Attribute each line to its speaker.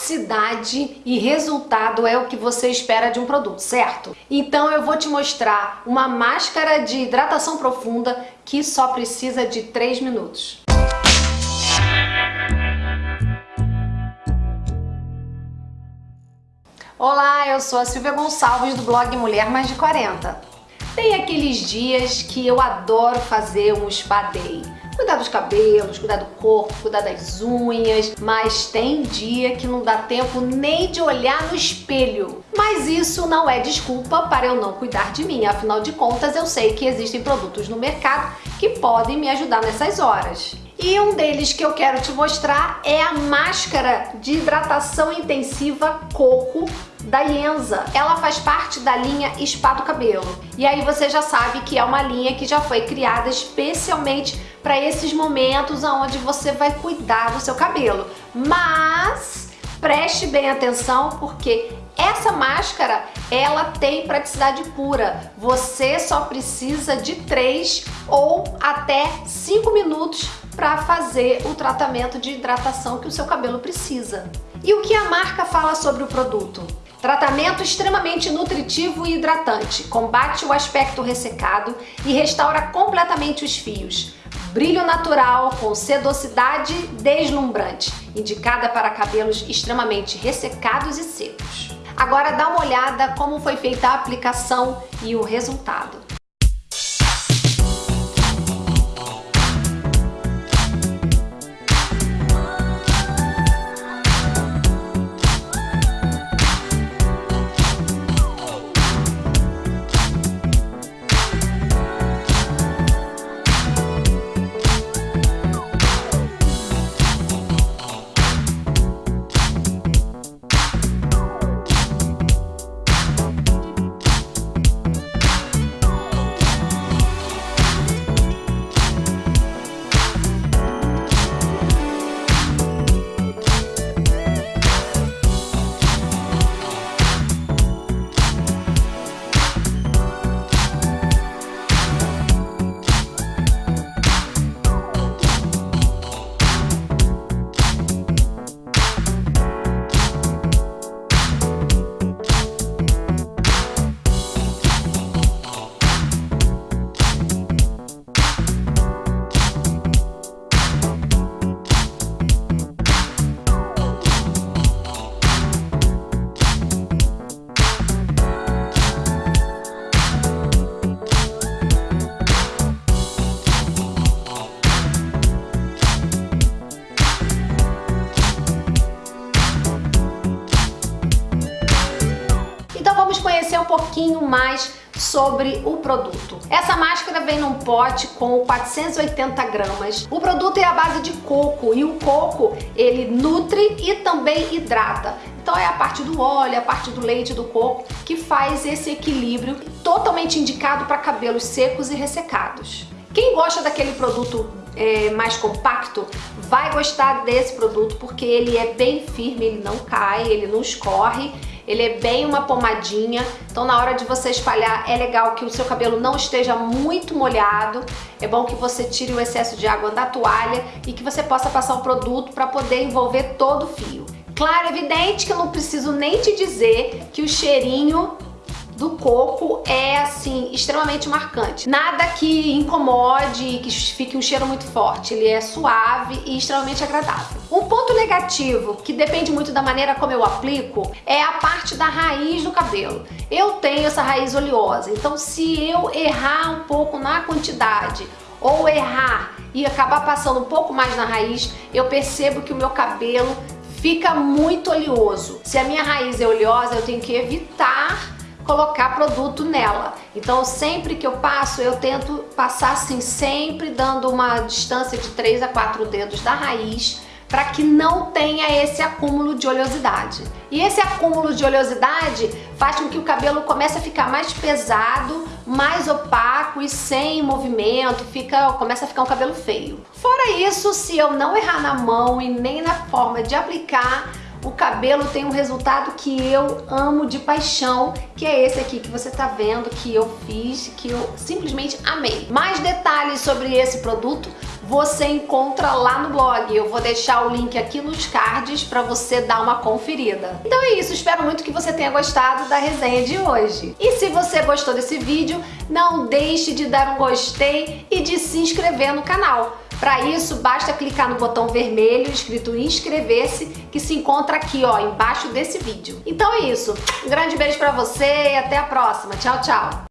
Speaker 1: praticidade e resultado é o que você espera de um produto, certo? Então eu vou te mostrar uma máscara de hidratação profunda que só precisa de 3 minutos. Olá, eu sou a Silvia Gonçalves do blog Mulher Mais de 40. Tem aqueles dias que eu adoro fazer um spa day. Cuidar dos cabelos, cuidar do corpo, cuidar das unhas, mas tem dia que não dá tempo nem de olhar no espelho. Mas isso não é desculpa para eu não cuidar de mim, afinal de contas eu sei que existem produtos no mercado que podem me ajudar nessas horas. E um deles que eu quero te mostrar é a máscara de hidratação intensiva Coco da Ienza. Ela faz parte da linha Spa do Cabelo. E aí você já sabe que é uma linha que já foi criada especialmente para esses momentos onde você vai cuidar do seu cabelo. Mas preste bem atenção porque essa máscara, ela tem praticidade pura. Você só precisa de 3 ou até 5 minutos para fazer o tratamento de hidratação que o seu cabelo precisa. E o que a marca fala sobre o produto? Tratamento extremamente nutritivo e hidratante, combate o aspecto ressecado e restaura completamente os fios. Brilho natural com sedosidade deslumbrante, indicada para cabelos extremamente ressecados e secos. Agora dá uma olhada como foi feita a aplicação e o resultado. Conhecer um pouquinho mais sobre o produto. Essa máscara vem num pote com 480 gramas. O produto é a base de coco e o coco ele nutre e também hidrata. Então é a parte do óleo, a parte do leite do coco que faz esse equilíbrio totalmente indicado para cabelos secos e ressecados. Quem gosta daquele produto é, mais compacto vai gostar desse produto porque ele é bem firme, ele não cai, ele não escorre ele é bem uma pomadinha, então na hora de você espalhar é legal que o seu cabelo não esteja muito molhado, é bom que você tire o excesso de água da toalha e que você possa passar o produto para poder envolver todo o fio. Claro, evidente que eu não preciso nem te dizer que o cheirinho do coco é assim extremamente marcante. Nada que incomode, que fique um cheiro muito forte. Ele é suave e extremamente agradável. Um ponto negativo, que depende muito da maneira como eu aplico, é a parte da raiz do cabelo. Eu tenho essa raiz oleosa, então se eu errar um pouco na quantidade ou errar e acabar passando um pouco mais na raiz, eu percebo que o meu cabelo fica muito oleoso. Se a minha raiz é oleosa, eu tenho que evitar colocar produto nela. Então sempre que eu passo, eu tento passar assim, sempre dando uma distância de 3 a 4 dedos da raiz para que não tenha esse acúmulo de oleosidade. E esse acúmulo de oleosidade faz com que o cabelo comece a ficar mais pesado, mais opaco e sem movimento, fica, começa a ficar um cabelo feio. Fora isso, se eu não errar na mão e nem na forma de aplicar, o cabelo tem um resultado que eu amo de paixão, que é esse aqui que você tá vendo, que eu fiz, que eu simplesmente amei. Mais detalhes sobre esse produto você encontra lá no blog. Eu vou deixar o link aqui nos cards para você dar uma conferida. Então é isso, espero muito que você tenha gostado da resenha de hoje. E se você gostou desse vídeo, não deixe de dar um gostei e de se inscrever no canal. Para isso, basta clicar no botão vermelho escrito inscrever-se, que se encontra aqui, ó, embaixo desse vídeo. Então é isso. Um grande beijo para você e até a próxima. Tchau, tchau.